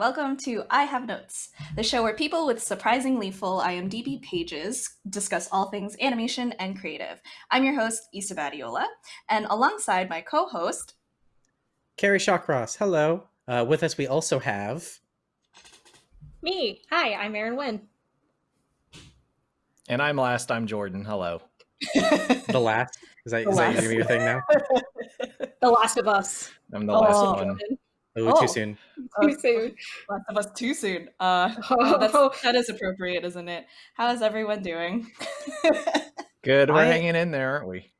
Welcome to I Have Notes, the show where people with surprisingly full IMDb pages discuss all things animation and creative. I'm your host, Isa Badiola, and alongside my co host, Kerry Shawcross. Hello. Uh, with us, we also have. Me. Hi, I'm Erin Wynn. And I'm last. I'm Jordan. Hello. the last? Is that, The is that last. your, your thing now? The Last of Us. I'm the last Oh. one. Oh, Oh. too soon. Too soon. Last of Us too soon. Uh, Oh, that's, that is appropriate, isn't it? How is everyone doing? Good. We're I- hanging in there, aren't we?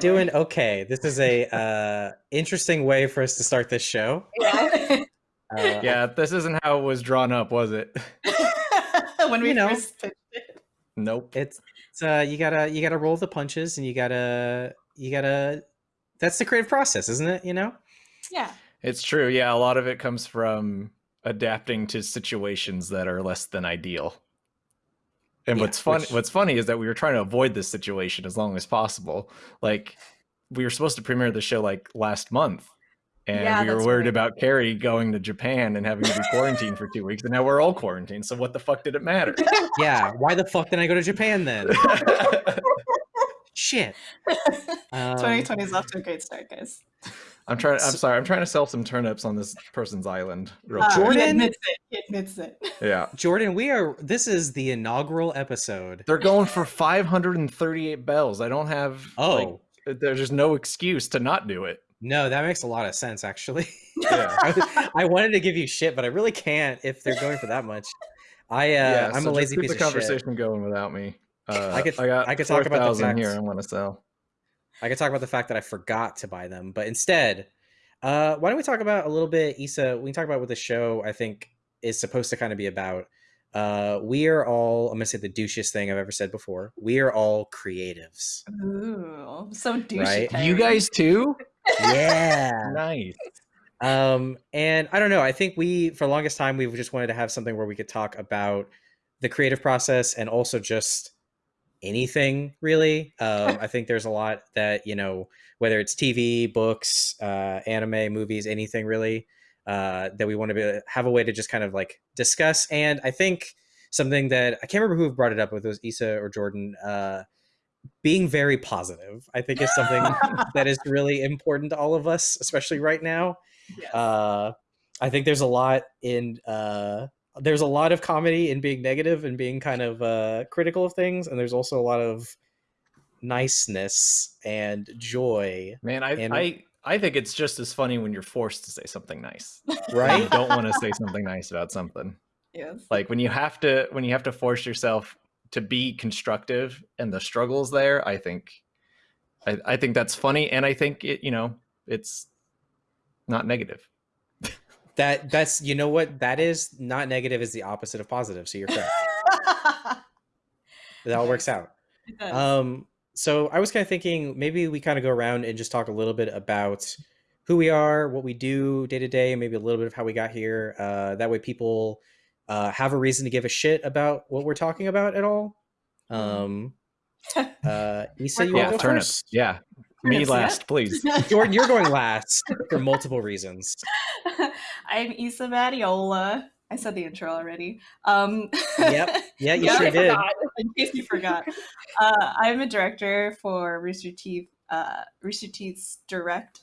Doing okay. This is a uh, interesting way for us to start this show. yeah. Uh, Yeah, this isn't how it was drawn up, was it? when we You know. first pitched it. Nope. It's, it's uh, you gotta you gotta roll the punches, and you gotta you gotta. That's the creative process, isn't it? You know. Yeah. It's true. Yeah, a lot of it comes from adapting to situations that are less than ideal. And Yeah, what's fun which- what's funny is that we were trying to avoid this situation as long as possible. Like we were supposed to premiere the show like last month. And Yeah, we were worried right. about Kerry going to Japan and having to be quarantined for two weeks, and now we're all quarantined. So what the fuck did it matter? Yeah. Why the fuck did I go to Japan then? Shit. Um, 2020 is off to a great start, guys. I'm trying. I'm sorry. I'm trying to sell some turnips on this person's island. Real Uh, quick. He Jordan? admits it. He admits it. Yeah, Jordan, we are. This is the inaugural episode. they're going for 538 bells. I don't have. Oh like, there's just no excuse to not do it. no, that makes a lot of sense, actually. Yeah. I, I wanted to give you shit, but I really can't if they're going for that much. I uh, yeah, I'm so a just lazy keep piece the of shit. conversation going without me. Uh, I could- I got. I could talk about the 4,000 here. I want to sell. I could talk about the fact that I forgot to buy them, but instead, uh, why don't we talk about a little bit, Isa? We can talk about what the show I think is supposed to kind of be about. Uh, we are all. I'm gonna say the douchiest thing I've ever said before. We are all creatives. Ooh, so douchey. Right? You guys too? Yeah. Nice. um and i don't know i think we for the longest time we've just wanted to have something where we could talk about the creative process and also just anything really. Um i think there's a lot that you know whether it's tv books uh anime movies anything really uh that we want to be, have a way to just kind of like discuss. And i think something that i can't remember who brought it up with it was isa or jordan uh being very positive i think is something that is really important to all of us especially right now. Yes. uh i think there's a lot in uh there's a lot of comedy in being negative and being kind of uh critical of things and there's also a lot of niceness and joy Man, I And- I I think it's just as funny when you're forced to say something nice. When you right don't want to say something nice about something. yes. Like when you have to when you have to force yourself to be constructive and the struggles there, I think I, I think that's funny and I think it, you know, it's not negative. That that's you know what that is not negative is the opposite of positive so you're correct that all works out Um, so I was kind of thinking maybe we kind of go around and just talk a little bit about who we are, what we do day to day, maybe a little bit of how we got here. Uh, that way people uh, have a reason to give a shit about what we're talking about at all. Um, uh, Isa, you We're Yeah, to go turnips. first? Yeah. Me last, please. Jordan, you're going last for multiple reasons. I'm Isa Badiola. I said the intro already. Um, Yep. Yeah, you sure did. forgot. in case you forgot, uh, I'm a director for Rooster Teeth. Uh, Rooster Teeth's direct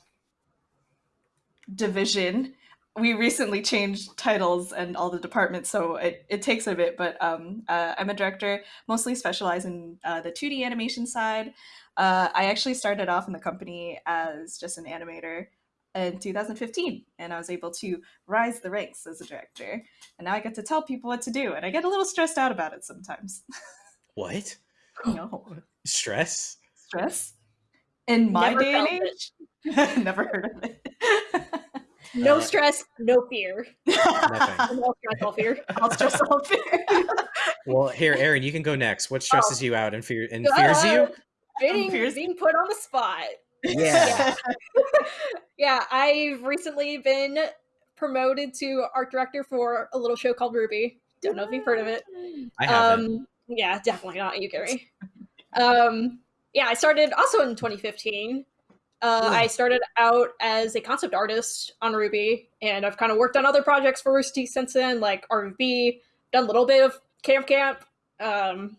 division. We recently changed titles and all the departments, so it, it takes a bit. But um, uh, I'm a director, mostly specialize in uh, the 2D animation side. Uh, I actually started off in the company as just an animator in 2015, and I was able to rise the ranks as a director. And now I get to tell people what to do, and I get a little stressed out about it sometimes. What? no Stress? stress in my Never day and age. Never heard of it. No Uh, stress, no fear. Nothing. No stress, all fear. I'll stress all fear. Well, here, Erin, you can go next. What stresses you out and fear and fears Uh, you? Being, fears- being put on the spot. Yeah. Yeah, I've recently been promoted to art director for a little show called RWBY. Don't know if you've heard of it. I haven't. Um, yeah, definitely not you, Gary. um, yeah, I started also in 2015. Uh, I started out as a concept artist on RWBY, and I've kind of worked on other projects for Rooster Teeth since then, like RVB, done a little bit of Camp Camp. Um,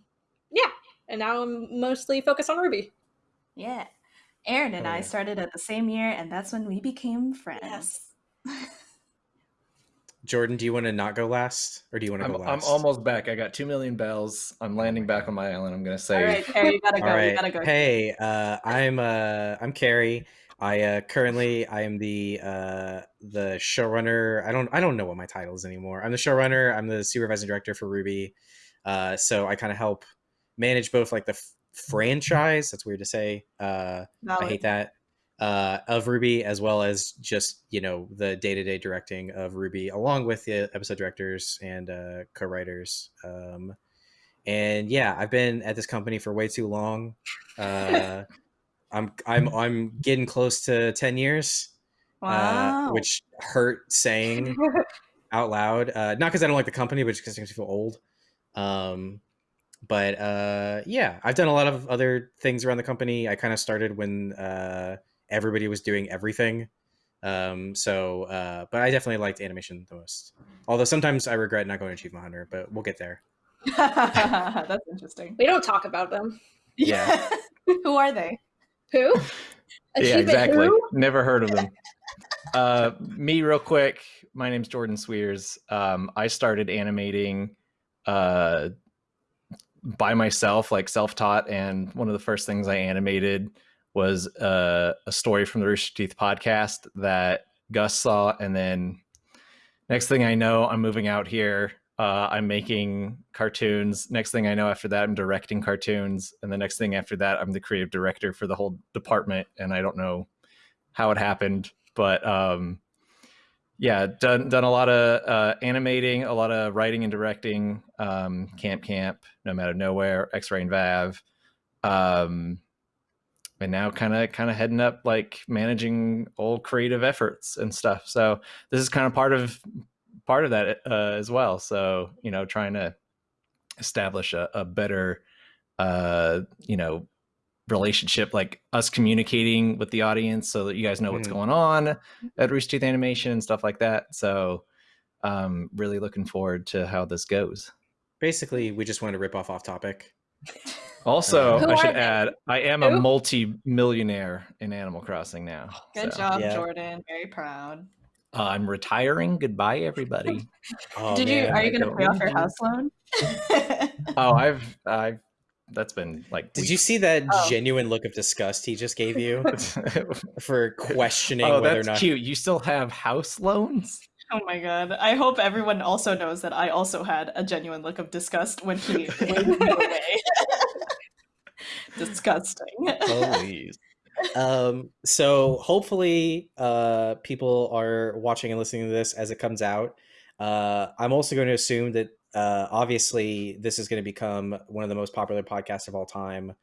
yeah, and now I'm mostly focused on RWBY. Yeah. Erin and Oh, I yeah. started at the same year, and that's when we became friends. Yes. Jordan, do you want to not go last, or do you want to I'm, go last? I'm almost back. I got two million bells. I'm landing back on my island. I'm gonna say. save. right, Kerry, you gotta go. All right. You gotta go. Hey, uh, I'm uh, I'm Carrie. I uh, currently I am the uh, the showrunner. I don't I don't know what my title is anymore. I'm the showrunner. I'm the supervising director for RWBY. Uh, so I kind of help manage both like the f- franchise. That's weird to say. Uh, I hate that. Uh, of RWBY, as well as just you know the day to day directing of RWBY, along with the episode directors and uh, co writers. Um, and yeah, I've been at this company for way too long. Uh, I'm I'm I'm getting close to ten years, Wow. uh, which hurt saying out loud. Uh, not because I don't like the company, but just because it makes me feel old. Um, but uh, yeah, I've done a lot of other things around the company. I kind of started when uh, everybody was doing everything. Um, so, uh, but I definitely liked animation the most. Although sometimes I regret not going to Achievement Hunter, but we'll get there. that's interesting. We don't talk about them. Yeah. Who are they? Who? yeah, exactly. who? Never heard of them. uh, me, real quick. My name's Jordan Cwierz. Um, I started animating uh, by myself, like self-taught, and one of the first things I animated was uh, a story from the Rooster Teeth podcast that Gus saw, and then next thing I know, I'm moving out here. Uh, I'm making cartoons. Next thing I know, after that, I'm directing cartoons, and the next thing after that, I'm the creative director for the whole department. And I don't know how it happened, but um, yeah, done done a lot of uh, animating, a lot of writing and directing. Um, Camp Camp, Nomad of Nowhere, X Ray and Vav, um, and now kind of kind of heading up like managing all creative efforts and stuff. So this is kind of part of part of that uh, as well. So you know, trying to establish a, a better, uh, you know, relationship, like us communicating with the audience, so that you guys know what's Mhm. going on at Rooster Teeth Animation and stuff like that. So, um, really looking forward to how this goes. Basically, we just wanted to rip off off topic. Also, I should they? add, I am a multi-millionaire in Animal Crossing now. Good so, job, Yeah. Jordan. Very proud. uh, I'm retiring. Goodbye, everybody. Oh, Did you? Are you going to pay off your house loan? oh, I've, I've. That's been like. Did you see that Oh. genuine look of disgust he just gave you for questioning oh, whether or not? cute. You still have house loans? Oh my god. I hope everyone also knows that I also had a genuine look of disgust when he waved me away. Disgusting. Please. um so hopefully uh people are watching and listening to this as it comes out uh i'm also going to assume that uh obviously this is going to become one of the most popular podcasts of all time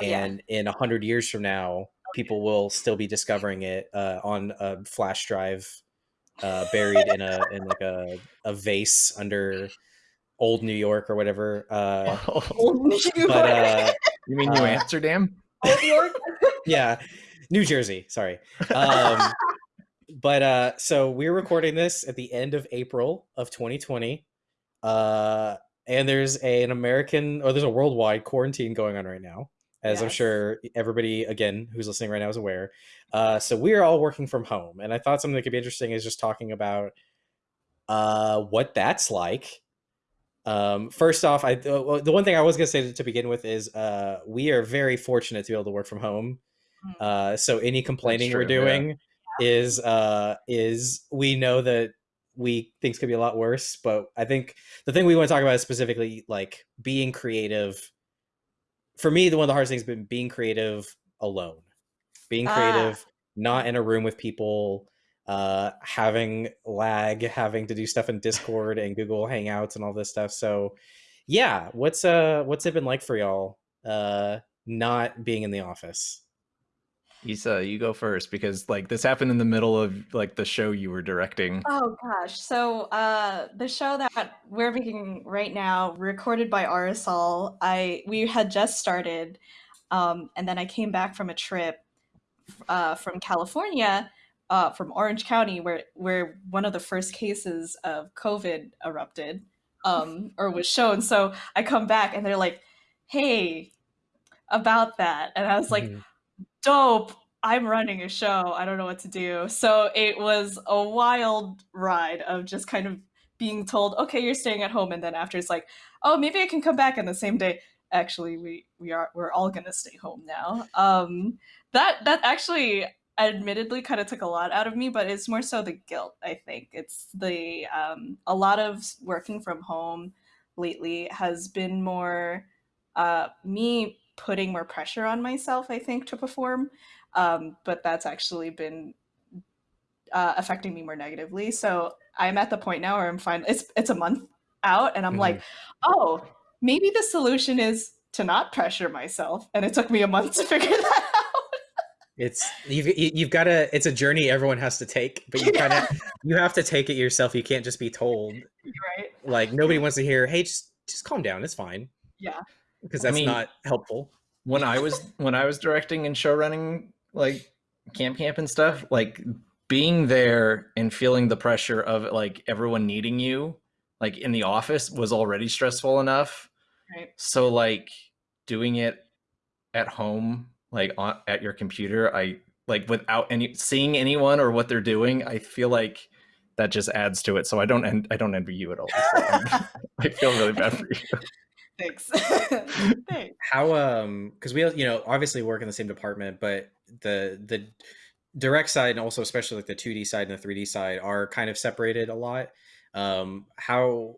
Oh, yeah. and in a hundred years from now people will still be discovering it uh on a flash drive uh buried in a in like a, a vase under old new york or whatever uh but uh you mean New uh, Amsterdam? Old York? yeah new jersey sorry um but uh so we're recording this at the end of april of 2020 uh and there's a, an american or there's a worldwide quarantine going on right now as i'm sure everybody again who's listening right now is aware. Uh so we're all working from home and i thought something that could be interesting is just talking about uh what that's like. Um first off i uh, the one thing i was going to say to, to begin with is uh we are very fortunate to be able to work from home. Mm. uh so any complaining we're true, yeah. doing is uh is we know that we things could be a lot worse but i think the thing we want to talk about is specifically like being creative. For me the one of the hardest things has been being creative alone. Being Ah. creative not in a room with people uh having lag having to do stuff in discord and google hangouts and all this stuff. So yeah what's uh what's it been like for y'all uh not being in the office Isa, you go first because like this happened in the middle of like the show you were directing. Oh gosh. So uh the show that we're making right now, recorded by Arizal, I we had just started um and then I came back from a trip uh, from California, uh, from Orange County, where where one of the first cases of COVID erupted um, or was shown. So I come back and they're like, "Hey, about that," and I was like, Mhm. "Dope." I'm running a show. I don't know what to do. So it was a wild ride of just kind of being told, okay, you're staying at home, and then after it's like, oh, maybe I can come back in the same day. Actually, we we are we're all gonna stay home now. Um, that that actually admittedly kind of took a lot out of me, but it's more so the guilt. I think it's the um, a lot of working from home lately has been more uh, me putting more pressure on myself. I think to perform um, but that's actually been uh, affecting me more negatively. So I'm at the point now where I'm fine. It's it's a month out, and I'm Mhm. like, oh, maybe the solution is to not pressure myself. And it took me a month to figure that out. It's you've you- you've got to. It's a journey everyone has to take, but you kind of you have to take it yourself. You can't just be told. right? Like nobody wants to hear, "Hey, just just calm down. It's fine." Yeah. Because I that's mean- not helpful. when I was when I was directing and show running like camp camp and stuff, like being there and feeling the pressure of like everyone needing you, like in the office was already stressful enough. Right. So like doing it at home, like on, at your computer, I like without any seeing anyone or what they're doing, I feel like that just adds to it. So I don't en- I don't envy you at all. I feel really bad for you. Thanks. Thanks. How um because we you know obviously work in the same department, but the the direct side and also especially like the 2D side and the 3D side are kind of separated a lot. Um, how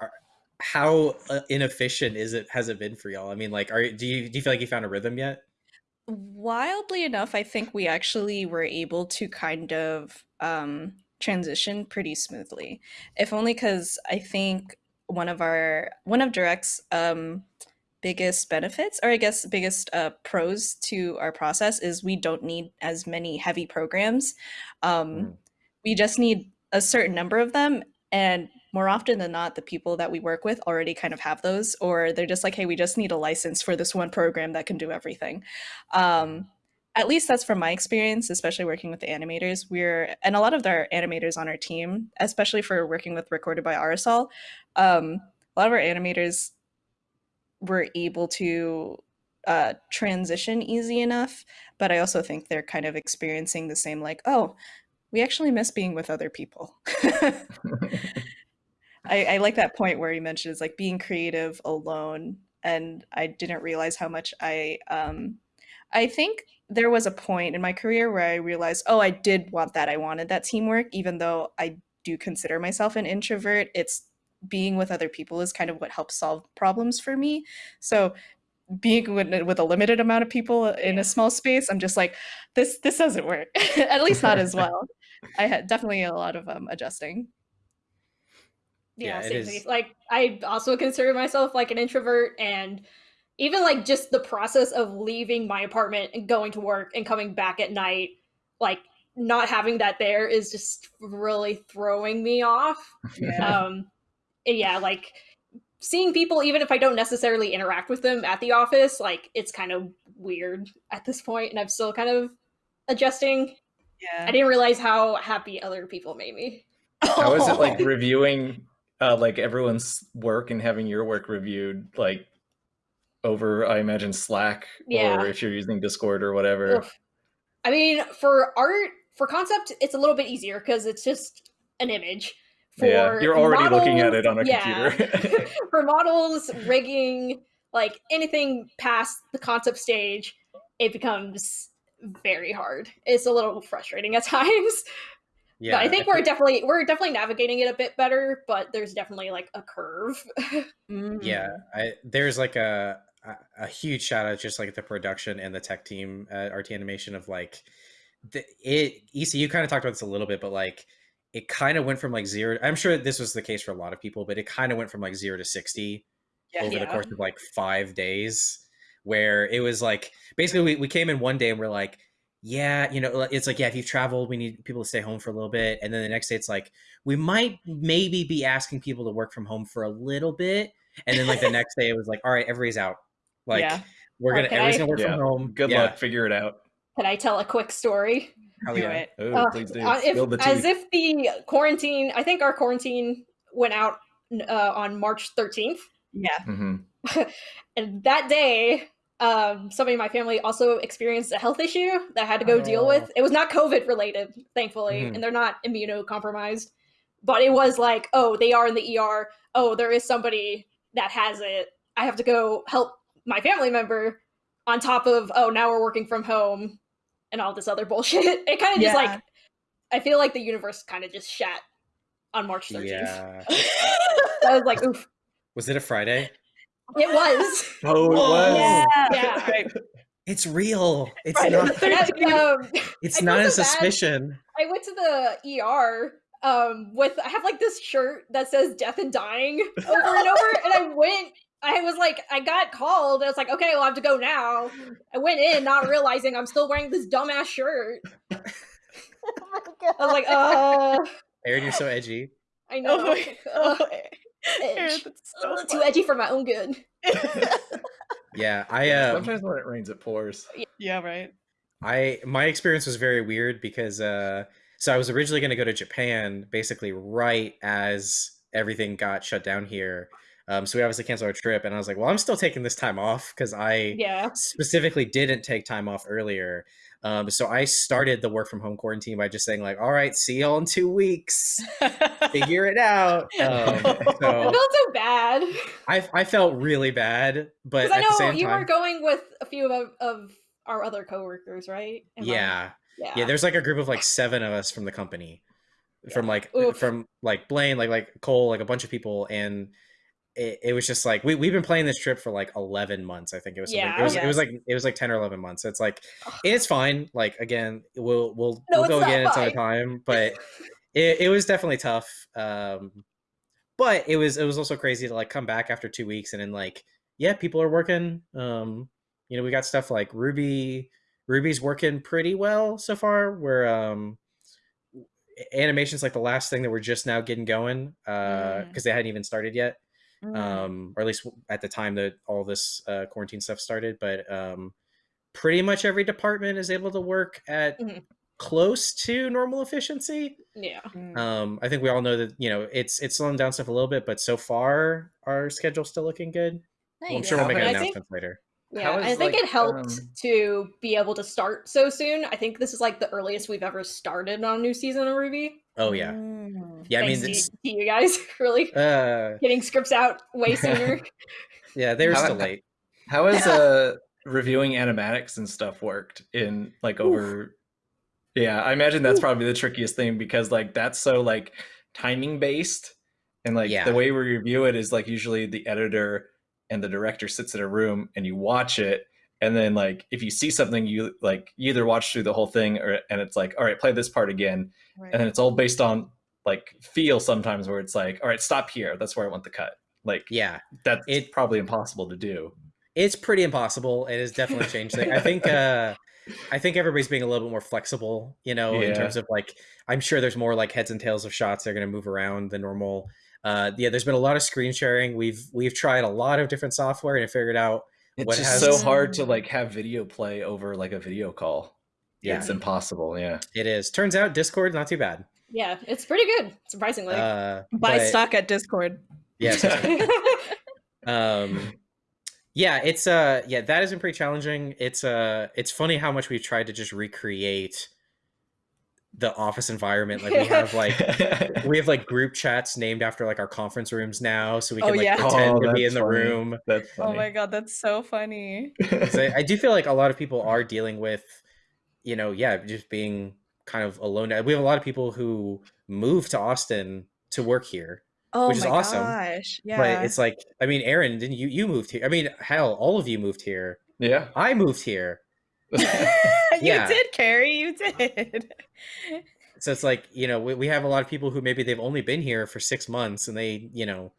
are, how uh, inefficient is it has it been for y'all? I mean, like, are do you do you feel like you found a rhythm yet? Wildly enough, I think we actually were able to kind of um, transition pretty smoothly. If only because I think one of our one of Direct's um, biggest benefits, or I guess biggest uh, pros to our process, is we don't need as many heavy programs. Um, Mm. We just need a certain number of them, and more often than not, the people that we work with already kind of have those, or they're just like, "Hey, we just need a license for this one program that can do everything." Um, at least that's from my experience, especially working with the animators. We're and a lot of our animators on our team, especially for working with Recorded by Arizal, um, a lot of our animators were able to uh, transition easy enough. But I also think they're kind of experiencing the same, like, oh, we actually miss being with other people. I, I like that point where he mentions like being creative alone, and I didn't realize how much I um, I think there was a point in my career where I realized, oh, I did want that. I wanted that teamwork, even though I do consider myself an introvert. It's being with other people is kind of what helps solve problems for me. So being with, with a limited amount of people in a small space, I'm just like, this this doesn't work. At least not as well. I had definitely a lot of um, adjusting. Yeah, Yeah, same thing. Like I also consider myself like an introvert and even like just the process of leaving my apartment and going to work and coming back at night, like not having that there is just really throwing me off. Um and yeah, like seeing people even if I don't necessarily interact with them at the office, like it's kind of weird at this point and I'm still kind of adjusting. Yeah. I didn't realize how happy other people made me. How is it like reviewing uh, like everyone's work and having your work reviewed like over I imagine Slack Yeah. or if you're using Discord or whatever. Oof. I mean, for art, for concept, it's a little bit easier because it's just an image. For yeah, you're already looking at it on a yeah. computer. for models, rigging, like anything past the concept stage, it becomes very hard. It's a little frustrating at times. Yeah, but I think we're think- definitely we're definitely navigating it a bit better, but there's definitely like a curve. Yeah mm-hmm. I, there's like a, a a huge shout out just like the production and the tech team uh, at rt animation of like the it ecu kind of talked about this a little bit but like it kind of went from like zero i'm sure this was the case for a lot of people but it kind of went from like zero to 60 Yeah. over the course of like five days where it was like basically we, we came in one day and we're like yeah you know it's like yeah if you've traveled we need people to stay home for a little bit and then the next day it's like we might maybe be asking people to work from home for a little bit and then like the next day it was like all right everybody's out like Yeah. we're gonna Okay. everybody's gonna work Yeah. from home Good Yeah. luck, figure it out. Can I tell a quick story? Hell Do yeah. it. Oh, Uh, please do. Uh, if, Spill the as if the quarantine, I think our quarantine went out uh, on March 13th. Yeah. Mhm. And that day, um, somebody in my family also experienced a health issue that I had to go deal Oh. with. It was not COVID related, thankfully, Mhm. and they're not immunocompromised. But it was like, oh, they are in the ER. Oh, there is somebody that has it. I have to go help my family member on top of, oh, now we're working from home and all this other bullshit. It kind of just Yeah. like, I feel like the universe kind of just shat on March 13th. Yeah. I was like, oof. Was it a Friday? It was. Oh, it was. Yeah. Yeah. Right. It's real. It's Right. not. Um, It's I not a so bad. suspicion. I went to the ER um with I have like this shirt that says death and dying over and over and I went I was like I got called. I was like okay well I have to go now. I went in not realizing I'm still wearing this dumbass shirt. I was like uh. Erin, you're so edgy. I know. Oh my- Ugh, oh, Erin, that's so Ugh, too edgy for my own good. Yeah, I uh, Sometimes when it rains, it pours. Yeah, right. I my experience was very weird because uh so I was originally going to go to Japan basically right as everything got shut down here. Um so we obviously canceled our trip and I was like, "Well, I'm still taking this time off cuz I yeah specifically didn't take time off earlier." Um so I started the work from home quarantine by just saying like, "All right, see y'all in 2 weeks. Figure it out." Um I felt so bad I I felt really bad, but because I know you time were going with a few of, of our other coworkers right Am I- Yeah. yeah yeah there's like a group of like seven of us from the company from like Oof. from like blaine like like cole like a bunch of people and it, it was just like we, we've been playing this trip for like 11 months i think it was Yeah, it was it was like it was like 10 or 11 months it's like it's fine like again we'll we'll No, we'll go again at fine. time but it, it was definitely tough um but it was it was also crazy to like come back after two weeks and then like yeah people are working um you know we got stuff like RWBY RWBY's working pretty well so far where um animation's like the last thing that we're just now getting going uh Mm. because they hadn't even started yet Mm. um or at least at the time that all this uh quarantine stuff started but um pretty much every department is able to work at Mhm. close to normal efficiency yeah Mm. um i think we all know that you know it's it's slowing down stuff a little bit but so far our schedule's still looking good well, i'm Nice. sure we'll make an many- I think- announcement later Yeah, How and I think like, it helped um, to be able to start so soon. I think this is like the earliest we've ever started on a new season of RWBY. oh yeah. Yeah i mean Thanks it's to, to you guys really uh getting scripts out way sooner. yeah they were How- still late How has uh reviewing animatics and stuff worked in like over Yeah, I imagine that's probably the trickiest thing because like that's so like timing based and like Yeah. the way we review it is like usually the editor and the director sits in a room and you watch it and then like if you see something you like you either watch through the whole thing or and it's like all right play this part again Right. and then it's all based on like feel sometimes where it's like all right stop here. That's where I want the cut. Like yeah. that's It- probably impossible to do. It's pretty impossible. It has definitely changed things i think uh i think everybody's being a little bit more flexible you know in terms of like i'm sure there's more like heads and tails of shots that are going to move around than normal. Uh yeah there's been a lot of screen sharing. We've we've tried a lot of different software and figured out It's what just has- so hard to like have video play over like a video call. Yeah. It's impossible. Yeah. it is. Turns out discord not too bad yeah, it's pretty good, surprisingly. uh Buy but- stock at Discord. Yeah. um yeah it's uh yeah that has been pretty challenging it's uh it's funny how much we've tried to just recreate the office environment like we have like we have like group chats named after like our conference rooms now so we Oh, can like yeah. pretend Oh, to be in the funny. room That's Oh my god, that's so funny. I- i do feel like a lot of people are dealing with you know yeah just being kind of alone we have a lot of people who move to austin to work here Oh Which is my awesome, gosh. Yeah. but it's like i mean erin didn't you you moved here i mean hell all of you moved here yeah. i moved here you did, Kerry. You did. so it's like you know we, we have a lot of people who maybe they've only been here for six months and they you know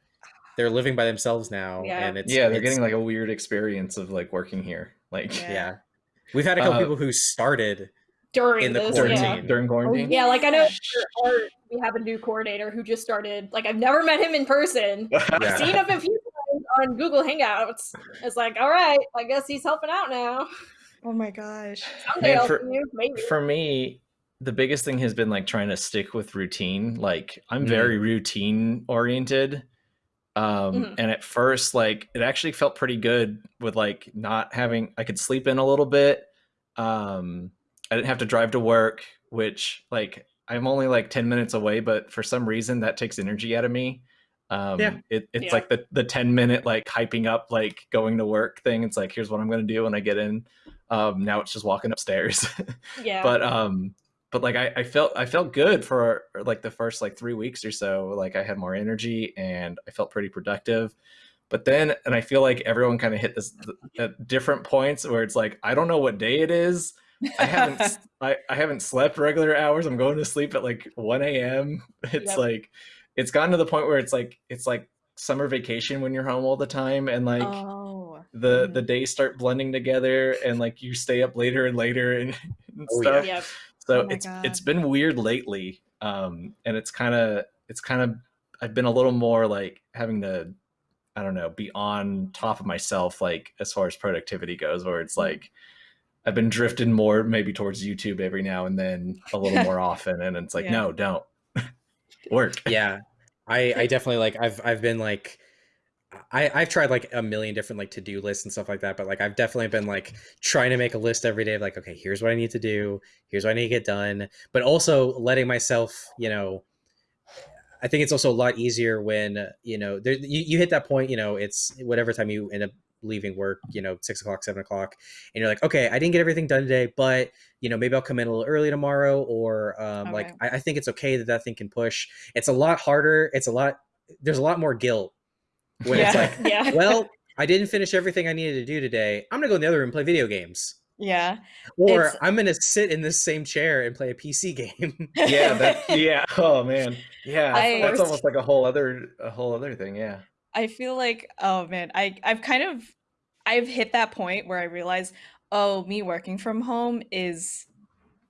they're living by themselves now Yeah. and it's yeah, they're it's- getting like a weird experience of like working here. Like Yeah. yeah we've had a couple Uh, people who started During in the this, during, yeah. quarantine. during quarantine. Yeah, like I know for art, we have a new coordinator who just started. Like I've never met him in person. Yeah. Seen him a few times on Google Hangouts. It's like, all right, I guess he's helping out now. Oh my gosh. Someday Man, for- you, maybe. For me, the biggest thing has been like trying to stick with routine. Like I'm Mm. very routine oriented. Um, Mhm. and at first, like it actually felt pretty good with like not having I could sleep in a little bit. Um, I didn't have to drive to work, which like I'm only like 10 minutes away, but for some reason that takes energy out of me. Um, Yeah. it, it's Yeah. like the, the 10 minute like hyping up like going to work thing. It's like, here's what I'm going to do when I get in. Um, now it's just walking upstairs. yeah. but um but like I, I felt i felt good for like the first like three weeks or so like i had more energy and i felt pretty productive but then and i feel like everyone kind of hit this at different points where it's like i don't know what day it is i haven't s- I, I haven't slept regular hours i'm going to sleep at like 1 a.m it's Yep. like it's gotten to the point where it's like it's like summer vacation when you're home all the time and like oh. the mhm. the days start blending together and like you stay up later and later and, and Oh, yeah. stuff Yep. so Oh it's God. it's been weird lately um and it's kind of it's kind of i've been a little more like having to i don't know be on top of myself like as far as productivity goes where it's like i've been drifting more maybe towards youtube every now and then a little more often and it's like Yeah. no don't. Work. Yeah. I i definitely like i've i've been like I, I've tried like a million different like to-do lists and stuff like that, but like I've definitely been like trying to make a list every day of like, okay, here's what I need to do, here's what I need to get done, but also letting myself, you know, I think it's also a lot easier when you know there, you, you hit that point, you know, it's whatever time you end up leaving work, you know, six o'clock, seven o'clock, and you're like, okay, I didn't get everything done today, but you know, maybe I'll come in a little early tomorrow, or um, like I, I think it's okay that that thing can push. It's a lot harder. It's a lot. There's a lot more guilt when it's like, yeah. well, I didn't finish everything I needed to do today. I'm gonna go in the other room and play video games, Yeah. or It's- I'm gonna sit in this same chair and play a PC game. yeah that yeah oh man yeah I- that's almost like a whole other a whole other thing yeah I feel like oh man, I I've kind of I've hit that point where I realize oh me working from home is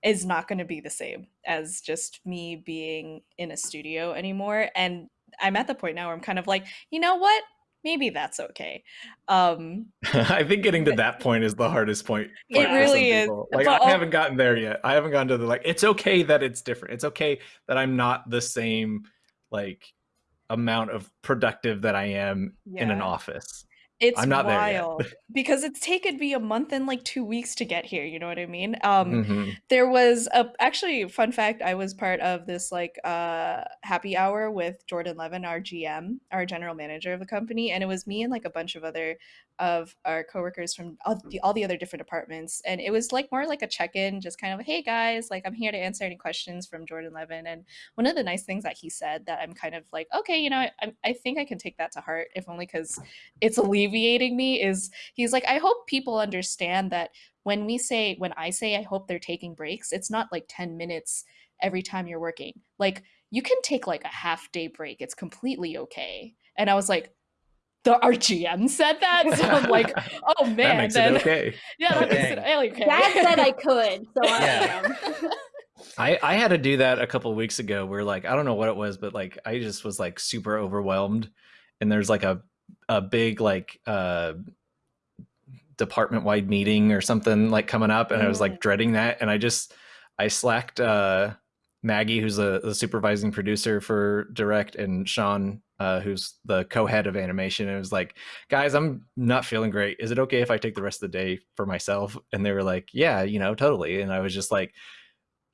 is not going to be the same as just me being in a studio anymore and I'm at the point now where I'm kind of like, you know what? Maybe that's okay. Um I think getting to that point is the hardest point. It point some really is. Like but I haven't gotten there yet. I haven't gotten to the like. It's okay that it's different. It's okay that I'm not the same like amount of productive that I am in an office. It's I'm not there yet. wild because it's taken me a month and like two weeks to get here. You know what I mean? Um, Mhm. there was a actually fun fact. I was part of this like uh happy hour with Jordan Levin, our GM, our general manager of the company, and it was me and like a bunch of other of our coworkers from all mm. the, all the other different departments, and it was like more like a check in, just kind of hey guys, like I'm here to answer any questions from Jordan Levin. And one of the nice things that he said that I'm kind of like okay, you know, I, I think I can take that to heart, if only because it's alleviating me is he's like i hope people understand that when we say when i say i hope they're taking breaks it's not like 10 minutes every time you're working like you can take like a half day break it's completely okay and i was like the our gm said that so i'm like oh man that makes then it okay. yeah that makes it okay Dad said I could, so I Yeah. am. I I had to do that a couple weeks ago. Where like I don't know what it was, but like I just was like super overwhelmed, and there's like a a big like uh department wide meeting or something like coming up, and I was like dreading that, and I just I slacked uh Maggie, who's a, the supervising producer for Direct, and Sean, uh, who's the co-head of animation. And it was like, guys, I'm not feeling great. Is it okay if I take the rest of the day for myself? And they were like, yeah, you know, totally. And I was just like,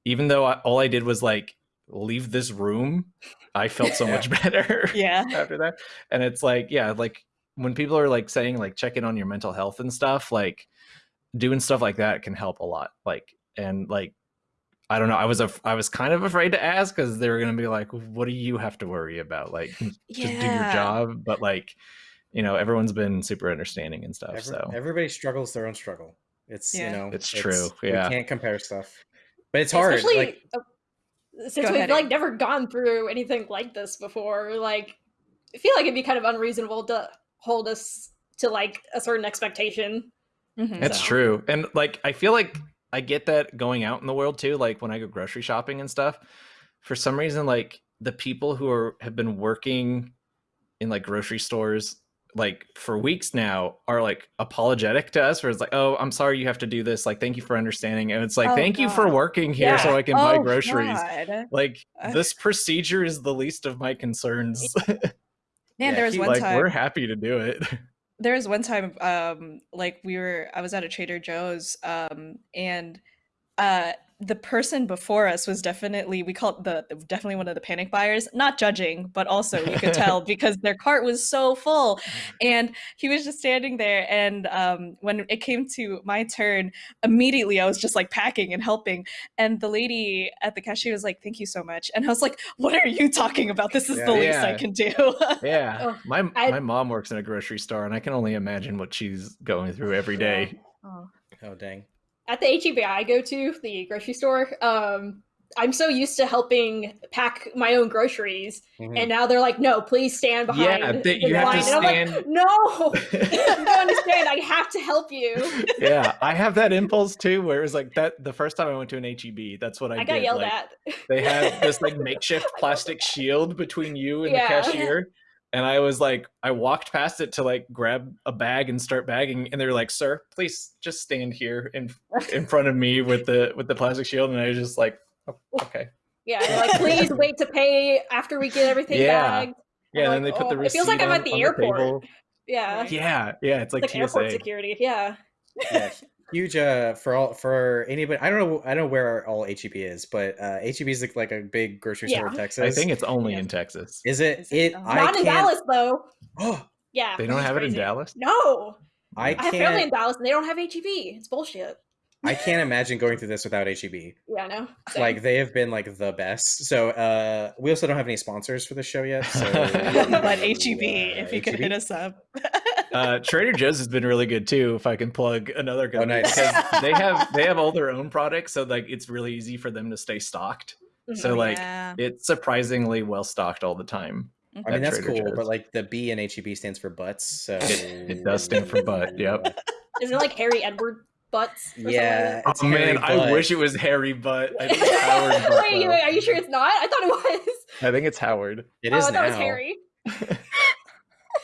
even though I, all I did was like leave this room, I felt so much better yeah after that. And it's like, yeah, like when people are like saying like check in on your mental health and stuff, like doing stuff like that can help a lot. Like and like I don't know. I was af- I was kind of afraid to ask because they were gonna be like, "What do you have to worry about? Like, just do your job." But like, you know, everyone's been super understanding and stuff. Every- so everybody struggles their own struggle. It's Yeah. you know, It's true, Yeah, we can't compare stuff, but it's hard. Especially like, uh, since Go we've ahead, like never gone through anything like this before. Like, I feel like it'd be kind of unreasonable to hold us to like a certain expectation. Mhm. It's So- true. And like I feel like I get that going out in the world too, like when I go grocery shopping and stuff. For some reason like the people who are have been working in like grocery stores like for weeks now are like apologetic to us where it's like oh i'm sorry you have to do this like thank you for understanding and it's like Oh, thank you for working here so i can buy Oh, groceries God. like this procedure is the least of my concerns Man, Yeah, there was he- one like time. we're happy to do it there was one time um like we were i was at a trader joe's um and uh the person before us was definitely we call it the, the definitely one of the panic buyers not judging but also you could tell because their cart was so full. And he was just standing there and um when it came to my turn immediately i was just like packing and helping. And the lady at the cashier was like thank you so much. And i was like what are you talking about? This is Yeah. the least i can do. Yeah. Oh, my I- my mom works in a grocery store and i can only imagine what she's going through every day. Oh. Oh dang. At the HEB I go to, the grocery store, um, I'm so used to helping pack my own groceries, Mhm. and now they're like, "No, please stand behind." Yeah, they- you have to line." And I'm like, stand- no, you don't understand. I have to help you. yeah i have that impulse too where it was like that the first time i went to an heb that's what i, I, got did yelled like, at. they had this like makeshift plastic shield between you and Yeah. the cashier and i was like i walked past it to like grab a bag and start bagging and they were like sir please just stand here in in front of me with the with the plastic shield and i was just like oh, okay Yeah, like, please wait to pay after we get everything Yeah. bagged. yeah and then like, they put the "Oh, it feels like I'm on- at the airport." table. Yeah, yeah yeah it's like, it's like airport security. Yeah, yeah, huge uh for all for anybody i don't know i don't know where all heb is but uh heb is like, like a big grocery store in texas i think it's only Yeah. in texas is it Is it? it Oh. i not in can't Dallas though. oh Yeah, they don't That's have it in dallas no, i I have family in Dallas and they don't have HEB. It's bullshit. i can't imagine going through this without heb Yeah, no. Same. like they have been like the best so uh we also don't have any sponsors for the show yet so but HEB, uh, if you could hit us up. Uh, Trader Joe's has been really good too. If I can plug another company, Oh, nice. because they have they have all their own products, so like it's really easy for them to stay stocked. Mhm. So like yeah. it's surprisingly well stocked all the time. I mean that's Trader cool, Joe's. but like the B in HEB stands for butts, so It- it does stand for butt, yep. Isn't it like Harry Edward butts? or something like Yeah, oh man, Harry I wish it was Harry Butt. I think it's Howard Butt. wait, wait, are you sure it's not? I thought it was. I think it's Howard. It oh, is I thought now. it was Harry.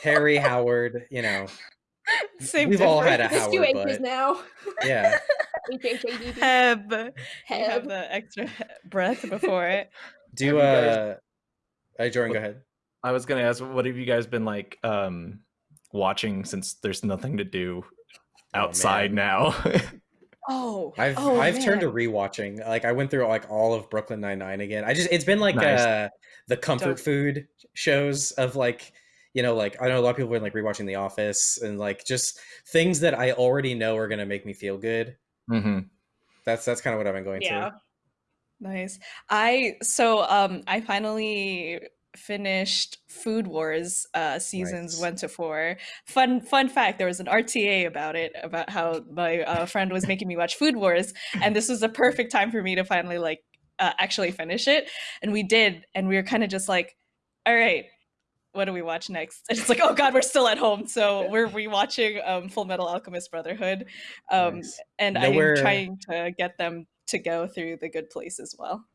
Harry Howard, you know. Same We've all had a There's two Howard H's now. Yeah. H-H-A-D-D. Heb. Have Heb. the extra breath before it. Do Have guys- uh Hey Jordan, go ahead. I was gonna ask, what have you guys been like um watching since there's nothing to do Oh, outside man. now? Oh, I've oh, I've turned to rewatching. Like I went through like all of Brooklyn Nine Nine again. I just it's been like Nice. uh the comfort Dope. food shows of like you know like I know a lot of people have been like rewatching The Office and like just things that I already know are gonna make me feel good. hmm That's that's kind of what I've been going Yeah. to. Nice. I so um I finally finished Food Wars uh seasons Nice. 1 to 4. Fun fun fact, there was an RTA about it about how my uh, friend was making me watch Food Wars and this was the perfect time for me to finally like uh, actually finish it and we did and we were kind of just like all right what do we watch next? And it's like, oh god, we're still at home, so we're rewatching um, Full Metal Alchemist Brotherhood, um, Nice. and Nowhere- I'm trying to get them to go through the good place as well.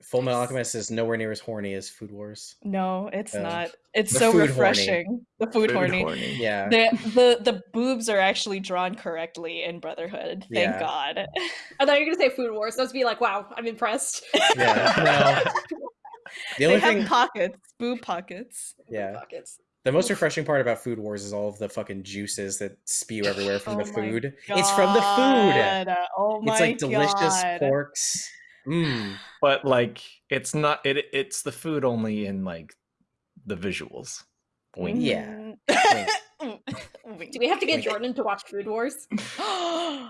Full Metal Alchemist is nowhere near as horny as Food Wars. No, it's not. It's so food horny. refreshing. The food, Food horny. horny. Yeah. The, the the boobs are actually drawn correctly in Brotherhood. Thank Yeah. God. I thought you were gonna say Food Wars. So I was be like, wow, I'm impressed. Yeah. No. The they only have thing pockets, boob pockets. Yeah. Pockets. The most refreshing part about Food Wars is all of the fucking juices that spew everywhere from Oh the my food. It's from the food. Oh my It's like delicious God. porks. Mmm. but like it's not it it's the food only in like the visuals Wink. Yeah. Mm. Wink. Do we have to get Wink. Jordan to watch Food Wars?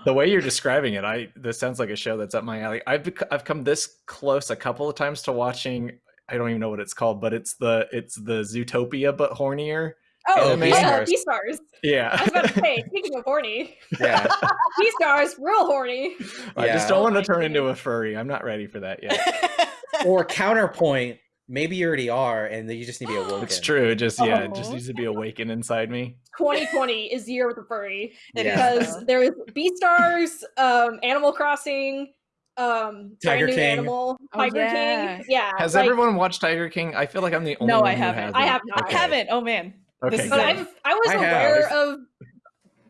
the way you're describing it i this sounds like a show that's up my alley i've i've come this close a couple of times to watching i don't even know what it's called but it's the it's the zootopia but hornier Oh, Oh, B Beastars. stars. yeah I was about to say, speaking of horny, Yeah. Beastars, real horny. i just don't want Oh to turn into a furry i'm not ready for that yet or counterpoint, maybe you already are, and you just need to be awoken. it's true just yeah it just Oh. needs to be awakened inside me 2020 is the year with the furry Yeah. because now. there is Beastars, um, Animal Crossing, um, Tiger Brand New King. Animal, Oh, Tiger yeah. King. Yeah. has like, everyone watched tiger king i feel like i'm the only No, one I haven't. hasn't. I have not. I haven't. Oh man. Okay, This But. I've, I was I aware have. of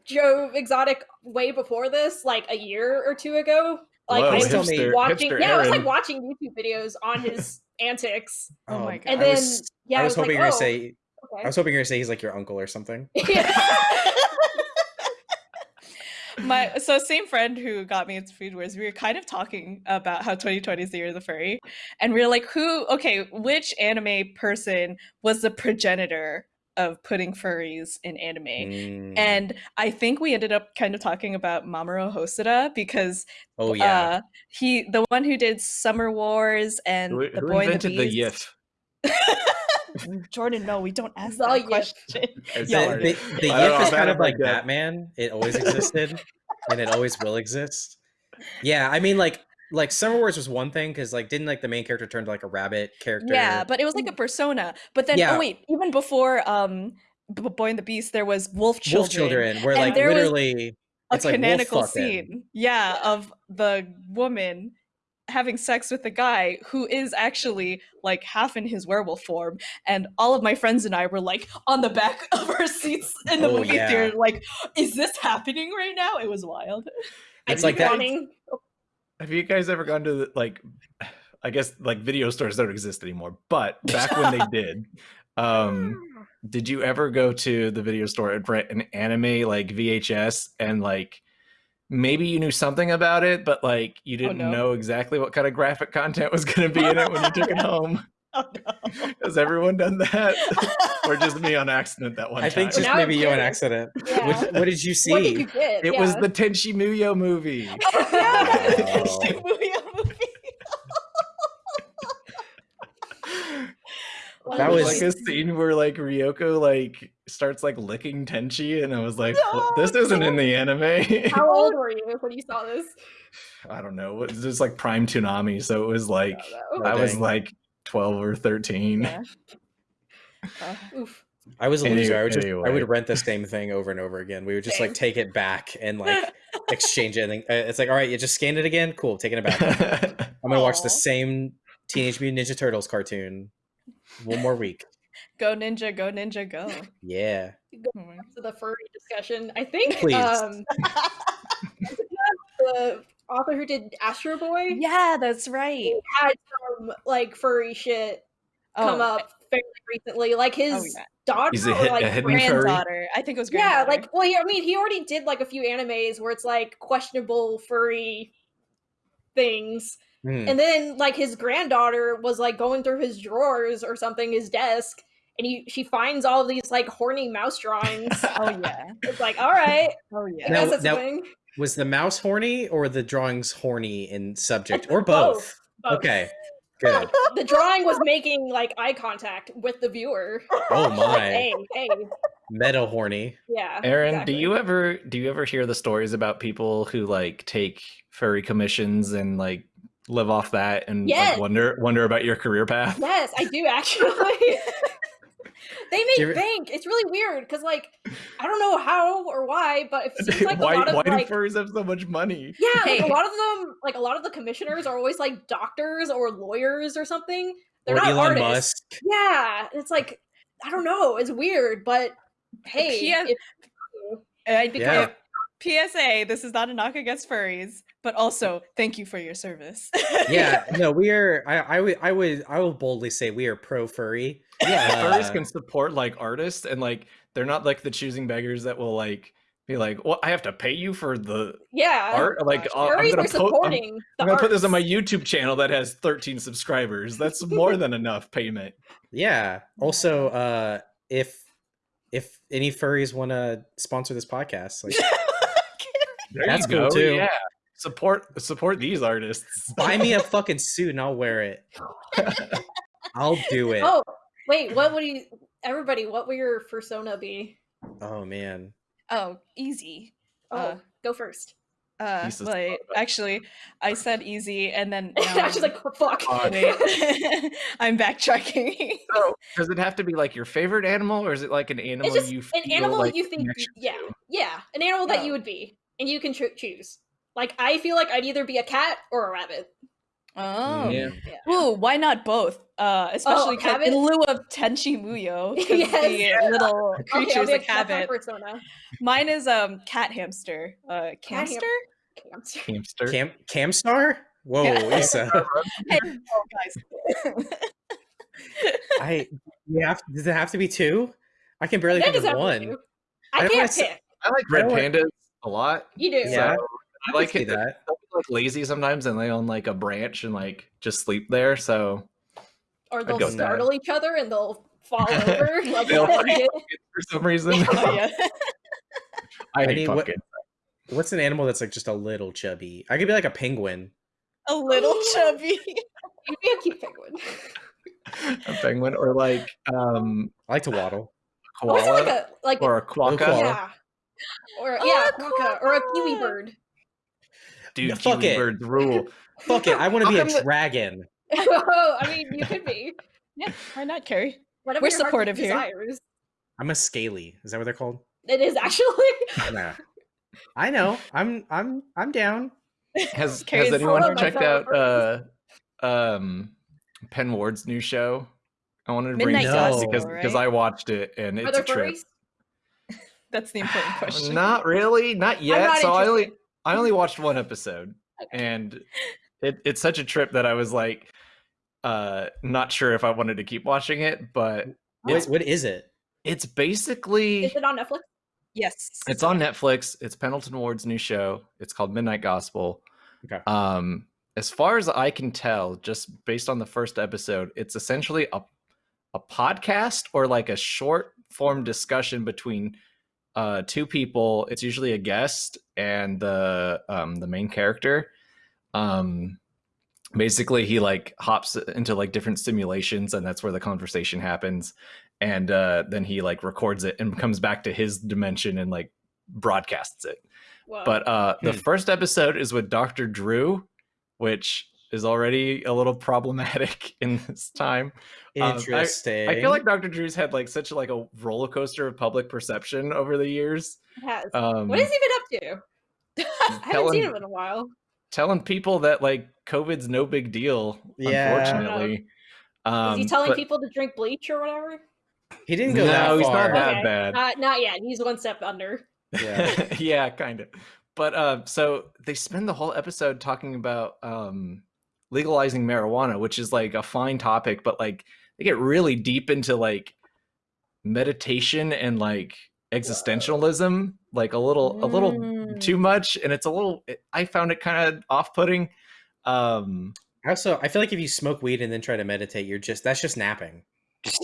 Joe Exotic way before this, like a year or two ago. Like Whoa, I was hipster, watching, hipster yeah, I was like watching YouTube videos on his antics, Oh my God. and I then was, yeah, I was like, hoping you were oh, gonna say. okay. I was hoping you were gonna say he's like your uncle or something. my so same friend who got me into food wars we were kind of talking about how 2020 is the year of the furry and we are like who okay which anime person was the progenitor of putting furries in anime Mm. and i think we ended up kind of talking about mamoru hosoda because oh yeah, uh he the one who did summer wars and Who, the who boy invented the the Beast. YIF? jordan no we don't ask The that Yif. question It's the, hard. the, the I don't YIF know, is kind of like my. Batman. It always existed, and it always will exist. Yeah, I mean, like, like Summer Wars was one thing because, like, didn't like the main character turn to like a rabbit character? Yeah, but it was like a persona. But then, Yeah. oh wait, even before um, B- Boy and the Beast, there was Wolf Children, Wolf Children, where and like there was literally a it's like canonical fucking. scene, yeah, of the woman having sex with the guy who is actually like half in his werewolf form and all of my friends and i were like on the back of our seats in the Oh, movie yeah. theater like is this happening right now? It was wild. It's like that- wanting- Have you guys ever gone to the, like, I guess like video stores don't exist anymore, but back when they did, um, did you ever go to the video store and rent an anime like VHS and like maybe you knew something about it, but like you oh, didn't no. know exactly what kind of graphic content was going to be in it when you took it home? oh no Has everyone done that, or just me on accident that one I think just Now maybe you on accident. Yeah. What, what did you see? What did you get? it was the Tenchi Muyo movie. yeah, Oh. Shibuya movie. That was- like a scene where like Ryoko like starts like licking Tenchi, and I was like, "What- "This isn't in the anime." How old were you when you saw this? I don't know. It was just like prime Toonami, so it was like Oh, I was like twelve or thirteen. Yeah. Uh, Oof. I was a Any- loser. I would just I would rent the same thing over and over again. We would just like take it back and like exchange it. And, uh, it's like, all right, you just scanned it again. Cool, taking it back. I'm gonna watch the same Teenage Mutant Ninja Turtles cartoon one more week. Go ninja, go ninja, go. Yeah. Oh my- To the furry discussion, I think. Please. Um, the author who did Astro Boy yeah, that's right. had some like furry shit come Oh, up fairly recently. Like his Oh, yeah. daughter, He's a or, hit- like a hidden furry? granddaughter. I think it was yeah, like well, he, I mean, he already did like a few animes where it's like questionable furry things, Hmm. and then like his granddaughter was like going through his drawers or something, his desk, and he she finds all these like horny mouse drawings. oh yeah, it's like, all right, oh yeah. Now- now- Was the mouse horny or the drawings horny in subject or both? Both. Okay. Good. The drawing was making like eye contact with the viewer. Oh Like, my. hey, hey, Meta horny. yeah. Erin, exactly. do you ever do you ever hear the stories about people who like take furry commissions and like live off that and Yes. like, wonder wonder about your career path? Yes, I do actually. they make Do you- bank. It's really weird because, like, I don't know how or why, but it seems like why a lot of why like, do furries have so much money? yeah, like, a lot of them, like a lot of the commissioners are always like doctors or lawyers or something. They're or not Elon artists. Musk. Yeah, it's like I don't know. It's weird, but hey, P.S. if- I, Because- PSA: This is not a knock against furries, but also thank you for your service. Yeah, no, we are. I, I would, I would, I will boldly say we are pro furry. Yeah, Uh, furries can support like artists and like they're not like the choosing beggars that will like be like, "Well, I have to pay you for the yeah, art." Like, gosh. uh, I'm gonna, are po- I'm- the I'm gonna put this on my. YouTube channel that has 13 subscribers. That's more than enough payment. Yeah. Also, uh, if if any furries want to sponsor this podcast, like There That's you cool, go, too. Yeah, support support these artists. buy me a fucking suit and I'll wear it. I'll do it. Oh wait, what would you? Everybody, what would your persona be? Oh man. oh, easy. Oh, Uh, go first. Uh, Lisa's wait, thought about it. actually, I said easy, and then I now was just like, oh, fuck. Uh, wait, I'm backtracking. So, does it have to be like your favorite animal, or is it like an animal it's just you an animal like you think, yeah, to? yeah, an animal that you would be, and you can cho- choose. Like, I feel like I'd either be a cat or a rabbit. Oh, Yeah. Ooh, why not both? Uh, especially 'cause- habit? in lieu of Tenchi Muyo, 'cause Yes. the little Okay, I'll creatures be like a cat have it. persona. Mine is um cat hamster. Uh, Cat ham- camster. Camster. Hamster. Cam Camstar? Whoa, Yeah. Isa. Hey, oh, guys. I we have does it have to be two? I can barely That think does of have to one. do. I I don't can't wanna say- pick. I like red don't pandas a lot. You do. Yeah. So I like see it. that. They'll be like lazy sometimes and lay on like a branch and like just sleep there. So Or they'll go that. startle each other and they'll fall over. like They'll that fight. for some reason, Oh, yeah. I I hate need what- What's an animal that's like just a little chubby? I could be like a penguin. A little chubby. You'd be a cute penguin. a penguin or like um I like to waddle. Or is it koala like a like or a quokka. koala. yeah. Or Oh, yeah, a quokka, or a kiwi bird. Dude, No, fuck kiwi it. birds rule. Fuck it, I want to be a come the- dragon. Oh, I mean, you could be. Yeah, why not, Kerry? Whatever We're supportive here. desires. I'm a scaly. Is that what they're called? It is actually. Nah. I know. I'm I'm I'm down. Has Kerry's has anyone one of my checked out uh um Pen Ward's new show? I wanted to bring Midnight this up because because right? I watched it and Are it's a trip. furries? That's the important question. Not really, not yet. not so I only. I only watched one episode, and it, it's such a trip that I was like, uh, not sure if I wanted to keep watching it, but What, it's what is it? it's basically Is it on Netflix? Yes. it's on Netflix. It's Pendleton Ward's new show. It's called Midnight Gospel. Okay. Um, as far as I can tell, just based on the first episode, it's essentially a a podcast or like a short form discussion between uh two people. It's usually a guest and the um the main character. Um basically he like hops into like different simulations and that's where the conversation happens and uh then he like records it and comes back to his dimension and like broadcasts it Whoa. but uh the Hmm. first episode is with dr drew which is already a little problematic in this time Um, I- Interesting. i feel like dr drew's had like such like a roller coaster of public perception over the years It has. um what has he been up to? I haven't telling- seen him in a while. telling people that like covid's no big deal Yeah. unfortunately um Is he telling but- people to drink bleach or whatever? he didn't go no that he's not that Okay. bad Not, not yet. He's one step under. Yeah. yeah, kind of. But uh, so they spend the whole episode talking about um, legalizing marijuana, which is like a fine topic, but like they get really deep into like meditation and like existentialism, like a little, a little Mm. too much, and it's a little. I found it kind of off-putting. Um, Also, I feel like if you smoke weed and then try to meditate, you're just that's just napping.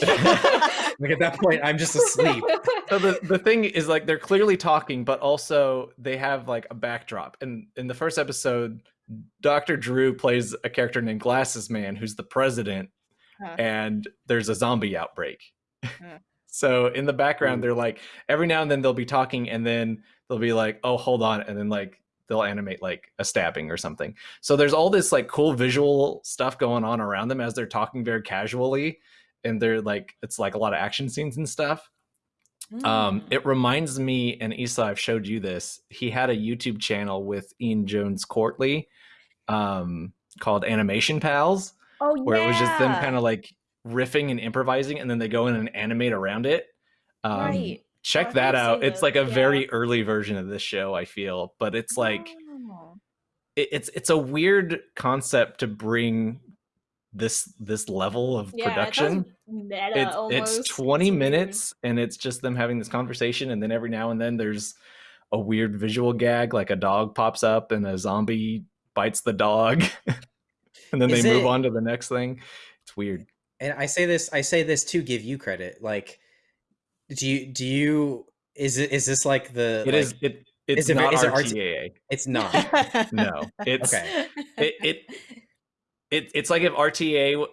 Like at that point, I'm just asleep. so the, the thing is like they're clearly talking but also they have like a backdrop and in the first episode dr drew plays a character named glasses man who's the president Huh. and there's a zombie outbreak Huh. so in the background Ooh. they're like every now and then they'll be talking and then they'll be like oh hold on and then like they'll animate like a stabbing or something so there's all this like cool visual stuff going on around them as they're talking very casually and they're like it's like a lot of action scenes and stuff um, Mm. it reminds me, and Isa, I've showed you this. He had a YouTube channel with Ian Jones-Quartey, um, called Animation Pals, oh, where it was just them kind of like riffing and improvising, and then they go in and animate around it. Um, right. Check Oh, I that out. It's like a yeah. very early version of this show. I feel, but it's like Oh. it, it's it's a weird concept to bring this this level of Yeah, production sounds meta it's, almost. it's 20 weird. minutes and it's just them having this conversation and then every now and then there's a weird visual gag like a dog pops up and a zombie bites the dog and then Is they move on to the next thing it's weird And I say this, I say this to give you credit. Like, do you do you is it is this like the It like, is. it it's is it not is it RT RTAA It's not. no it's Okay. it, it it it's like if RTA w-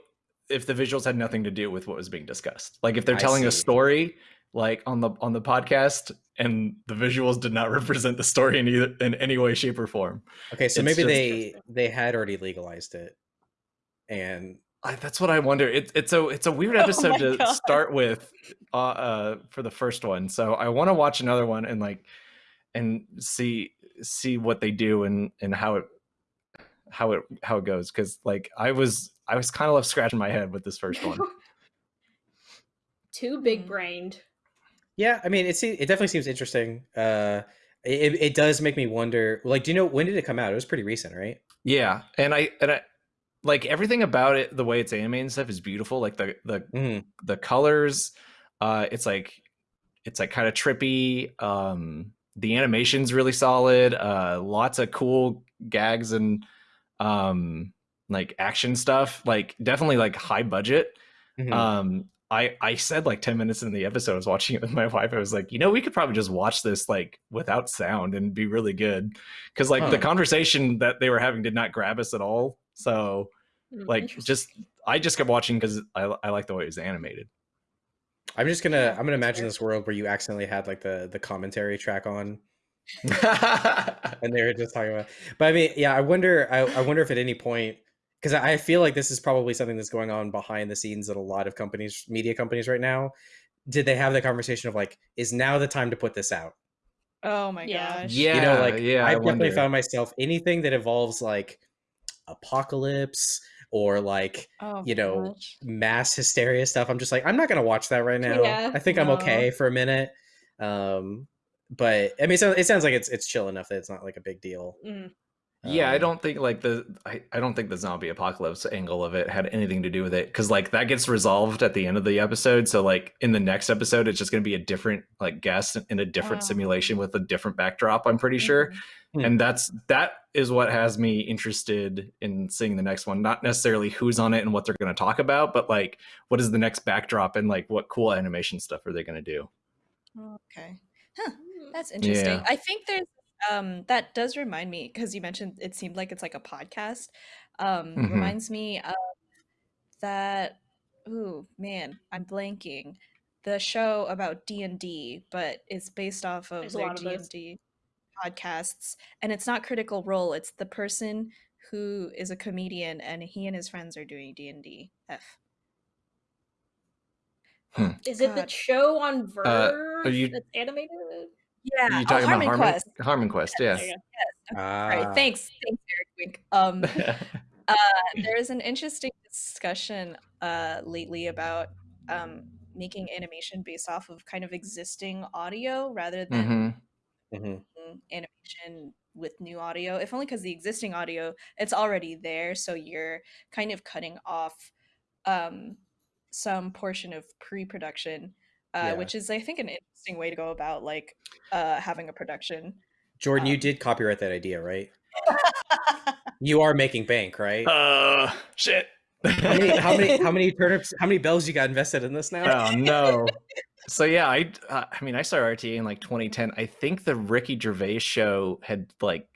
if the visuals had nothing to do with what was being discussed. Like if they're I telling a see. story like on the on the podcast and the visuals did not represent the story in either in any way shape or form. Okay, so It's maybe just- they they had already legalized it, and I, that's what I wonder. It's it's a it's a weird Oh episode my to God. start with uh, uh for the first one. So I want to watch another one and like and see see what they do and and how it how it how it goes because like I was I was kind of left scratching my head with this first one. Too big brained. Yeah, I mean, it se- it definitely seems interesting. Uh, it it does make me wonder. Like, do you know when did it come out? It was pretty recent, right? yeah, and I and I like everything about it. The way it's animated and stuff is beautiful. Like the the Mhm. the colors uh it's like it's like kind of trippy um the animation's really solid uh lots of cool gags and um like action stuff like definitely like high budget Mhm. um i i said like 10 minutes in the episode i was watching it with my wife i was like you know we could probably just watch this like without sound and be really good because like the conversation that they were having did not grab us at all so Mm, like just i just kept watching because I, I like the way it was animated I'm just gonna Yeah, I'm gonna imagine fair. this world where you accidentally had like the the commentary track on and they were just talking about. But I mean, yeah, I wonder. I, I wonder if at any point, because I I feel like this is probably something that's going on behind the scenes at a lot of companies, media companies right now. Did they have the conversation of like, is now the time to put this out? Oh my Yeah. gosh. Yeah, you know, like yeah, I I've definitely wonder. found myself anything that involves like apocalypse or like Oh you know, gosh. mass hysteria stuff. I'm just like, I'm not gonna watch that right now. Yeah, I think I'm okay for a minute. Um, but I mean, so it sounds like it's it's chill enough that it's not like a big deal. Mm. Yeah, I Um, don't think like the I, I don't think the zombie apocalypse angle of it had anything to do with it because like that gets resolved at the end of the episode. So like in the next episode, it's just gonna be a different like guest in a different Oh. simulation with a different backdrop. I'm pretty sure, Hmm. and that's that is what has me interested in seeing the next one. Not necessarily who's on it and what they're gonna talk about, but like what is the next backdrop and like what cool animation stuff are they gonna do? Okay. Huh. Mm. That's interesting. Yeah. I think there's um that does remind me because you mentioned it seemed like it's like a podcast. Um Mhm. reminds me of that ooh man, I'm blanking. The show about D&D, but it's based off of There's a their lot of those. D&D podcasts and it's not critical role, it's the person who is a comedian and he and his friends are doing D&D. F. Is it the show on VRV Uh, you- that's animated? Yeah, you oh, talking Harmon about Harmon Quest. Harmon Quest? There Yes. you. Ah, Right. Thanks. Thanks, Eric Wink. Um there is an interesting discussion uh, lately about um, making animation based off of kind of existing audio rather than hmm mhm. animation with new audio. If only because the existing audio it's already there, so you're kind of cutting off um, some portion of pre-production, uh, Yeah. which is I think an interesting way to go about like uh, having a production. Jordan, you Um, did copyright that idea, right? You are making bank, right? Uh, shit. how many how many how many turnips how many bells you got invested in this now? oh no. So yeah, I uh, I mean I started RTA in like 2010. I think the Ricky Gervais show had like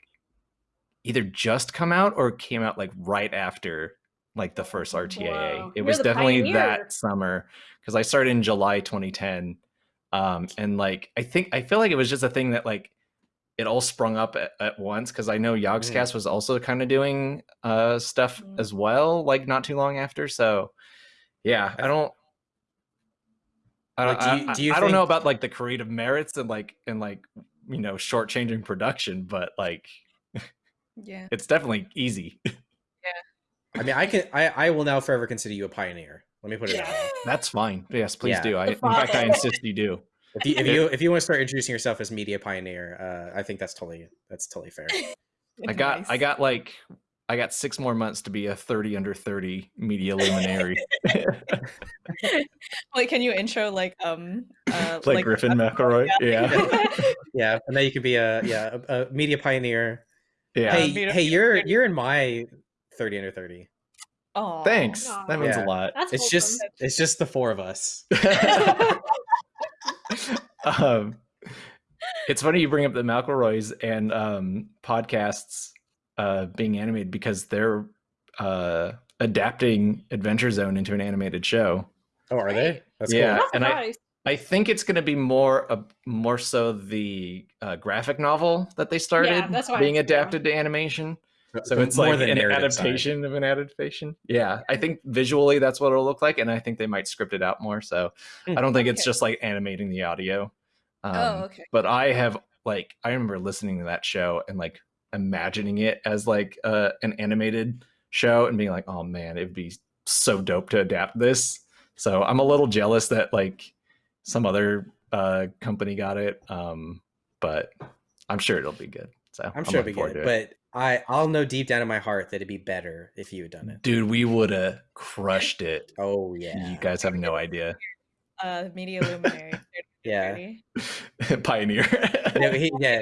either just come out or came out like right after like the first RTAA. Wow. It You're was definitely pioneer. that summer because I started in July 2010. Um, and like I think I feel like it was just a thing that like it all sprung up at, at once because I know Yogscast was also kind of doing uh stuff Mm. as well, like not too long after. So yeah, I don't. I Like, don't, do you- I, do you I don't know about like the creative merits and like and like you know shortchanging production, but like Yeah. it's definitely easy. Yeah, I mean, I can I I will now forever consider you a pioneer. Let me put it Yeah. that. That's fine. Yes, please Yeah. do. I, in fact, I insist you do. If you if you if you want to start introducing yourself as media pioneer, uh, I think that's totally that's totally fair. I got I got like I got six more months to be a thirty under thirty media luminary, Wait, can you intro like um uh like, Griffin McElroy. Yeah, Yeah, and then you could be a yeah a, a media pioneer. yeah. hey media- hey, you're you're in my thirty under thirty. Aw. Thanks. Aw. That means Yeah. a lot. That's It's just wholesome. it's just the four of us. um, it's funny you bring up the McElroys and um, podcasts uh, being animated because they're uh, adapting Adventure Zone into an animated show. Oh, are they? That's Yeah. I'm cool. not and I- I think it's going to be more uh, more so the uh, graphic novel that they started that's being adapted to animation. So it's more like than an narrative side. adaptation of an adaptation. Yeah, I think visually that's what it'll look like, and I think they might script it out more. So Hmm. I don't think it's just like animating the audio. Um, Oh, okay. But I have like I remember listening to that show and like imagining it as like uh, an animated show and being like, oh man, it'd be so dope to adapt this. So I'm a little jealous that like some other uh, company got it, um, but I'm sure it'll be good. So I'm sure it'll be good, it. but I I'll know deep down in my heart that it'd be better if you had done it. dude, we would have crushed it. Oh yeah, You guys have no idea. Uh, media luminary. Yeah, Pioneer. no, he, yeah,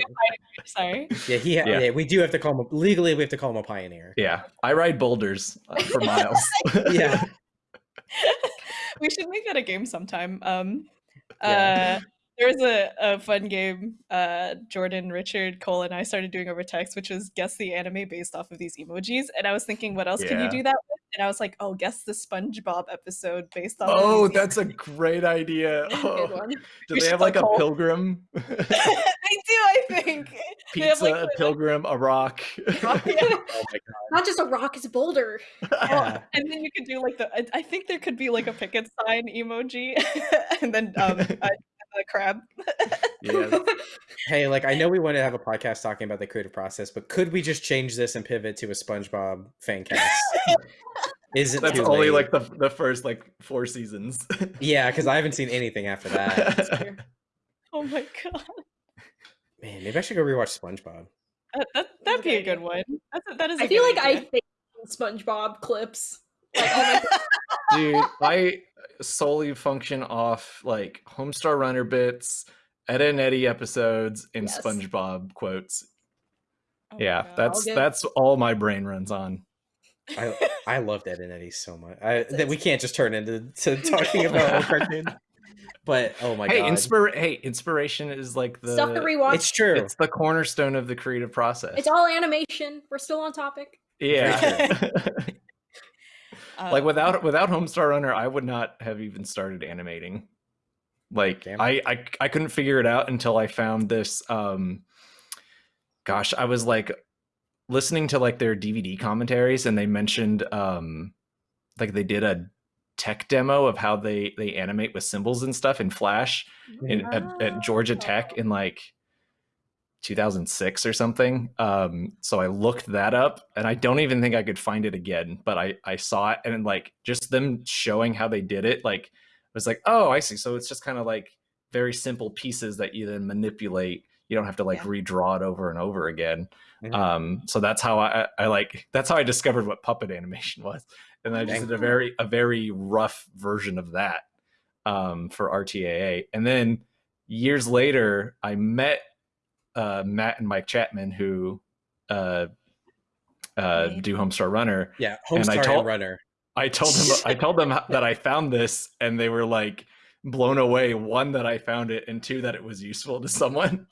Sorry. yeah, he, Yeah. yeah. We do have to call him a, legally. We have to call him a pioneer. yeah, I ride boulders uh, for miles. Yeah, we should make that a game sometime. Um, Yeah. uh, there was a, a fun game uh, Jordan, Richard, Cole, and I started doing over text, which was guess the anime based off of these emojis. And I was thinking, what else can you do that with? And I was like, oh, guess the SpongeBob episode based off. oh, of that's a great idea. Good Oh, one. do We they have like a call- pilgrim? emojis. they do, I think. They have, Pizza, like, a pilgrim, a rock. rock- yeah. oh my Not just a rock, it's a boulder. god. And then you could do like the. I, I think there could be like a picket sign emoji, and then um, a, a crab. Yeah, Hey, like I know we want to have a podcast talking about the creative process, but could we just change this and pivot to a SpongeBob fan cast? Is it that's too only late? like the the first like four seasons. yeah, because I haven't seen anything after that. oh my god, Man, maybe I should go rewatch SpongeBob. that, that that'd be a good one. That's a, that is. I I feel like I think SpongeBob clips. Like, oh my Dude, I solely function off like Homestar Runner bits, Ed and Eddie episodes, and Yes. SpongeBob quotes. Oh yeah, that's get- that's all my brain runs on. I I loved Ed and Eddie so much. I, that we can't just turn into to talking about old cartoons. But oh my hey, god, inspir- hey, inspiration is like the Stuff to rewatch. it's true. it's the cornerstone of the creative process. It's all animation. We're still on topic. yeah. like Um, without without Homestar Runner, I would not have even started animating. Like I, I I couldn't figure it out until I found this um gosh, I was like listening to like their DVD commentaries and they mentioned um like they did a tech demo of how they they animate with symbols and stuff in Flash in, at, at Georgia Tech in like 2006 or something. Um, so I looked that up, and I don't even think I could find it again. But I I saw it, and like just them showing how they did it, like I was like, oh, I see. So it's just kind of like very simple pieces that you then manipulate. You don't have to like Yeah. redraw it over and over again. Mhm. Um, so that's how I, I like that's how I discovered what puppet animation was, and I just did a very a very rough version of that um, for RTAA, and then years later I met uh, Matt and Mike Chapman who uh, uh, Right. do Homestar Runner. yeah, and I Homestar and told- Runner. I told them I told them that I found this, and they were like blown away. One that I found it, and two that it was useful to someone.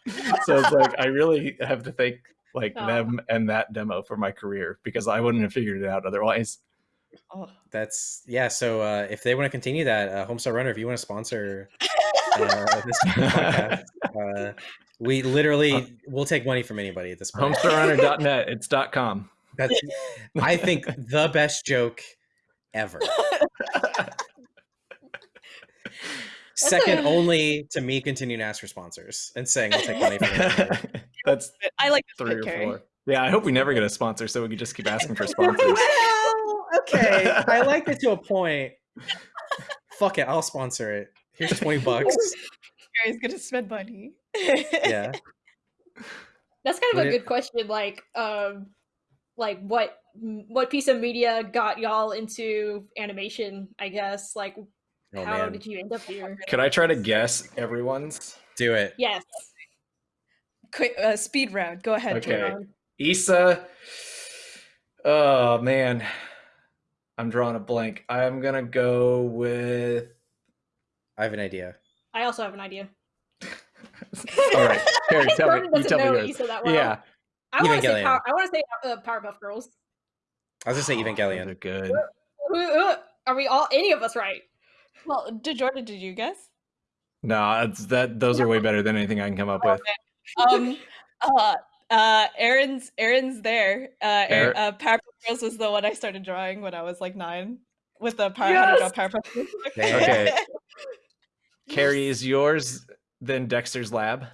so it's like I really have to thank like Aw. them and that demo for my career because I wouldn't have figured it out otherwise. oh, That's yeah. So uh, if they want to continue that, uh, Homestar Runner, if you want to sponsor uh, this podcast, uh, we literally will take money from anybody at this point. Homestarrunner.net. It's dot .com. That's I think the best joke ever. Second a- only to me continuing to ask for sponsors and saying I'll take money from. That's I like three or Kerry. four. Yeah, I hope we never get a sponsor, so we can just keep asking for sponsors. Well, okay. I like it to a point. Fuck it, I'll sponsor it. Here's 20 bucks. Kerry's gonna spend money. Yeah. That's kind of Would a it- good question. Like, um, like what what piece of media got y'all into animation? I guess. Like, Oh how man. did you end up here? Could I try to guess everyone's? Do it. Yes. Quick uh, speed round. Go ahead. Okay. Jordan. Isa. Oh man, I'm drawing a blank. I'm gonna go with. I have an idea. I also have an idea. All right, Harry, tell me. Jordan You doesn't tell me know yours. Isa that well. Yeah, I want to say power, I want to say uh, Powerpuff Girls. I was gonna say Oh, those Evangelion. are good. Ooh, ooh, Are we all any of us right? Well, did Jordan? Did you guess? No, it's that. Those are way better than anything I can come up with. Um. uh. Uh. Erin's. Erin's there. Uh. Erin, Erin- uh Powerpuff Girls was the one I started drawing when I was like nine. With the power, how to draw Yes! Powerpuff Girls. book. Damn. Okay. Kerry is yours. Then Dexter's Lab.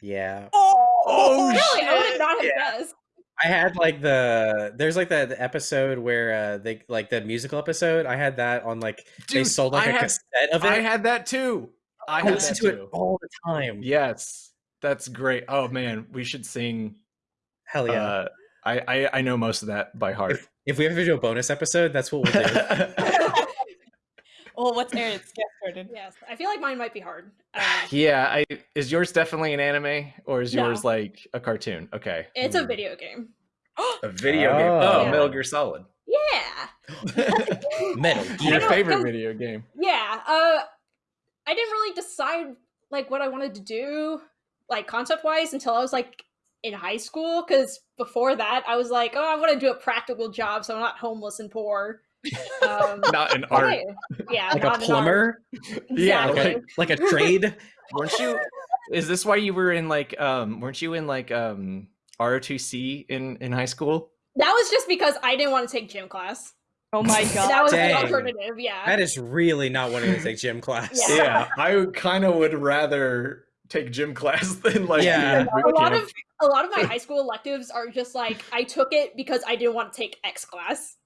Yeah. Oh, Oh, Really, I would shit. not have Yeah. guessed. I had like the there's like the, the episode where uh they like the musical episode. I had that on like they sold like I a had- cassette of it. I had that too. I I that to it all the time. Yes, that's great. Oh man, we should sing. Hell yeah! Uh, I, I I know most of that by heart. if, if we ever do a bonus episode, that's what we'll do. Well, what's Eric's guess, Jordan? Yes, I feel like mine might be hard. Um, yeah, I is yours definitely an anime or is No. yours like a cartoon? Okay, it's a Hmm. video game. a video game. Oh. Oh, Metal Gear Solid. Yeah, Metal I Your know, favorite 'cause- video game. yeah. Uh, I didn't really decide like what I wanted to do, like concept wise, until I was like in high school. Because before that, I was like, oh, I want to do a practical job, so I'm not homeless and poor. Um, Not an art. okay. Yeah, like not a an art. plumber, Yeah, Exactly. like like a trade. weren't you? Is this why you were in like um? Weren't you in like um ROTC in in high school? That was just because I didn't want to take gym class. Oh my god. that was Dang. the alternative. Yeah. That is really not wanting to take gym class. Yeah. Yeah, I kind of would rather take gym class than like Yeah. do a lot camp. of a lot of my high school electives are just like I took it because I didn't want to take X class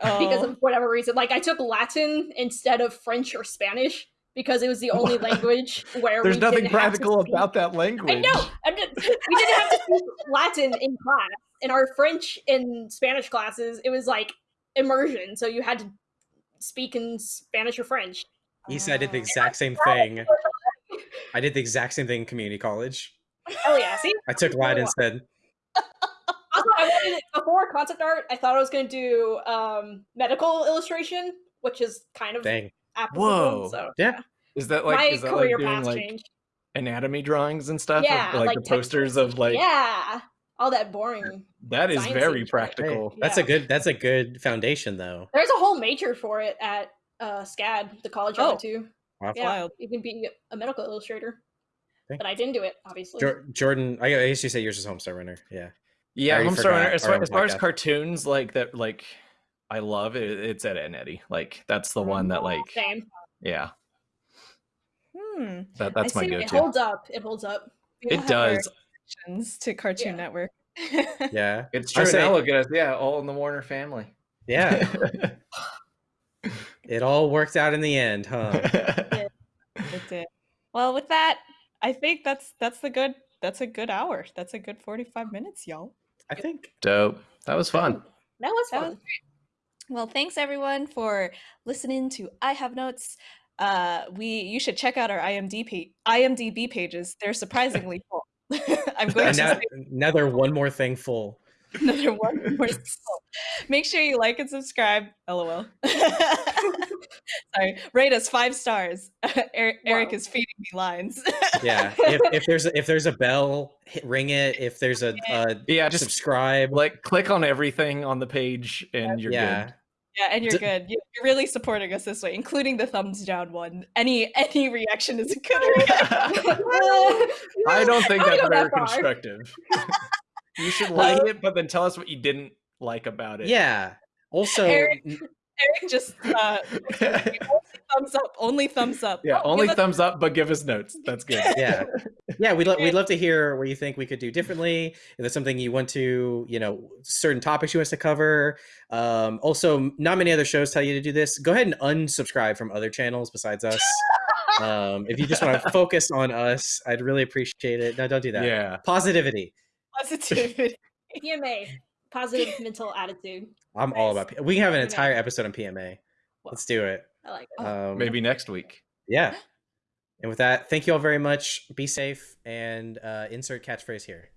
because Oh. of whatever reason. Like I took Latin instead of French or Spanish because it was the only language where There's we nothing didn't have to practical about that language. I know. I did, we didn't have to speak Latin in class. In our French and Spanish classes, it was like immersion, so you had to speak in Spanish or French. He said I did the exact same thing. I did the exact same thing in community college. Oh yeah, see. I took Latin instead. Also, I wanted it before concept art. I thought I was going to do um, medical illustration, which is kind of Dang. applicable. Whoa. So Yeah. Is that like my is that like career doing path like changed. anatomy drawings and stuff? Of, Yeah, like, like the posters of like yeah, all that boring. that is very shit. Hey, practical. that's a good that's a good foundation though. There's a whole major for it at uh, SCAD, the college I went to. Wow. Yeah, wild. you can be a medical illustrator, Okay. but I didn't do it, obviously. Jor- Jordan, I I guess you say yours is Homestar Runner. Yeah. Yeah, already Homestar forgot Runner. As far, as far as cartoons like that, like I love it. It's Ed and Eddie. Like that's the one that like Same. yeah. Hmm. That that's I my see It go-to. It holds up. It holds up. We It does. to Cartoon Yeah. Network. Yeah. It's true. say- Now look at us. Yeah, all in the Warner family. Yeah. it all worked out in the end, huh? It did. Well, with that, I think that's that's the good that's a good hour. That's a good 45 minutes, y'all. I think. Dope. That was fun. That was That fun. was Well, thanks everyone for listening to I Have Notes. Uh, we you should check out our IMDb IMDb pages. They're surprisingly full. I'm going And to now, say now one more thing full. another one more. full. Make sure you like and subscribe. LOL. Sorry, rate us five stars. Eric, Eric is feeding me lines. Yeah. if, if there's a, if there's a bell, hit, ring it. If there's a, uh Yeah, just subscribe. like click on everything on the page and you're yeah. good. Yeah, and you're good. You- You're really supporting us this way, including the thumbs down one. Any any reaction is a good reaction. I don't think I that's go very that constructive. you should like it, but then tell us what you didn't like about it. Yeah. Also, Eric- n- Eric just uh, only thumbs up. Only thumbs up. Yeah, Oh, only thumbs up, but give us notes. That's good. yeah yeah we'd, lo- we'd love to hear what you think we could do differently if there's something you want to you know certain topics you want us to cover um, also not many other shows tell you to do this go ahead and unsubscribe from other channels besides us um, if you just want to focus on us i'd really appreciate it no don't do that Yeah. positivity positivity. PMA, positive mental attitude. i'm all about P- we can have an entire episode on pma let's do it I like it. Um, Maybe next week. yeah and with that thank you all very much be safe and uh, insert catchphrase here